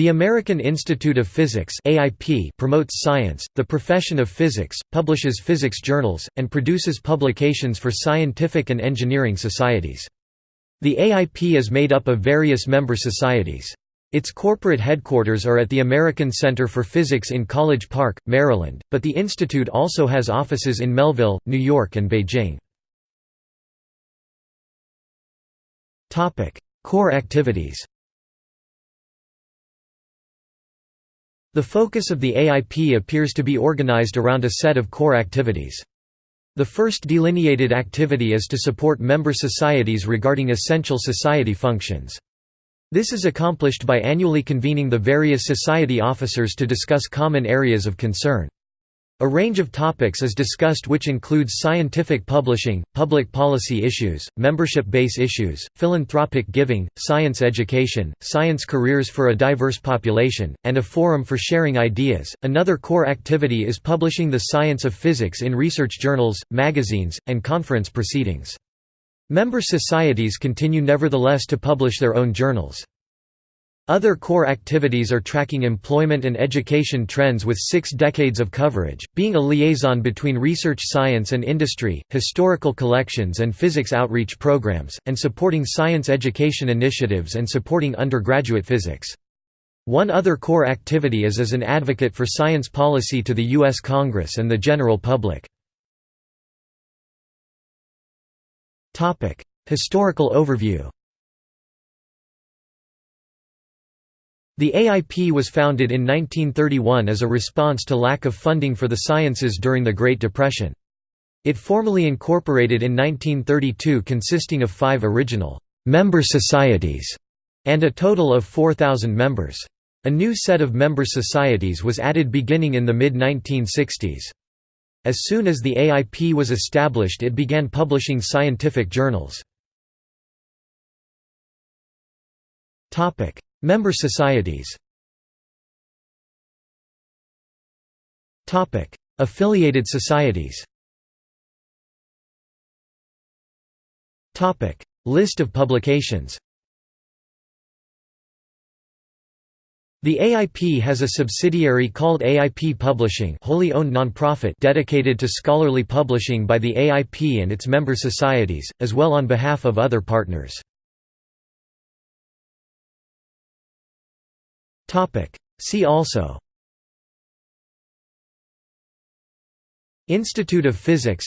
The American Institute of Physics AIP promotes science, the profession of physics, publishes physics journals, and produces publications for scientific and engineering societies. The AIP is made up of various member societies. Its corporate headquarters are at the American Center for Physics in College Park, Maryland, but the institute also has offices in Melville, New York and Beijing. Core activities The focus of the AIP appears to be organized around a set of core activities. The first delineated activity is to support member societies regarding essential society functions. This is accomplished by annually convening the various society officers to discuss common areas of concern. A range of topics is discussed which includes scientific publishing, public policy issues, membership base issues, philanthropic giving, science education, science careers for a diverse population, and a forum for sharing ideas. Another core activity is publishing the science of physics in research journals, magazines, and conference proceedings. Member societies continue nevertheless to publish their own journals. Other core activities are tracking employment and education trends with six decades of coverage, being a liaison between research science and industry, historical collections and physics outreach programs, and supporting science education initiatives and supporting undergraduate physics. One other core activity is as an advocate for science policy to the U.S. Congress and the general public. Historical overview The AIP was founded in 1931 as a response to lack of funding for the sciences during the Great Depression. It formally incorporated in 1932 consisting of five original «member societies» and a total of 4,000 members. A new set of member societies was added beginning in the mid-1960s. As soon as the AIP was established it began publishing scientific journals. Member societies Topic: Affiliated societies Topic: List of publications The AIP has a subsidiary called AIP Publishing wholly owned nonprofit dedicated to scholarly publishing by the AIP and its member societies, as well on behalf of other partners. See also. Institute of Physics.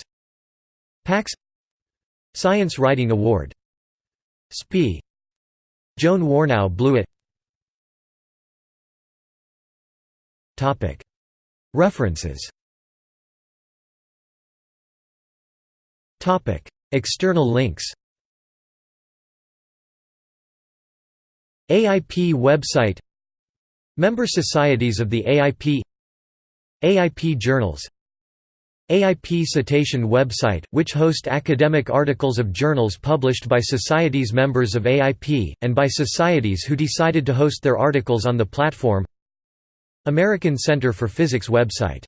PACS. Science Writing Award. SPI Joan Warnow Blewett. References. External links. AIP website Member societies of the AIP AIP journals AIP Scitation website, which host academic articles of journals published by societies members of AIP, and by societies who decided to host their articles on the platform American Center for Physics website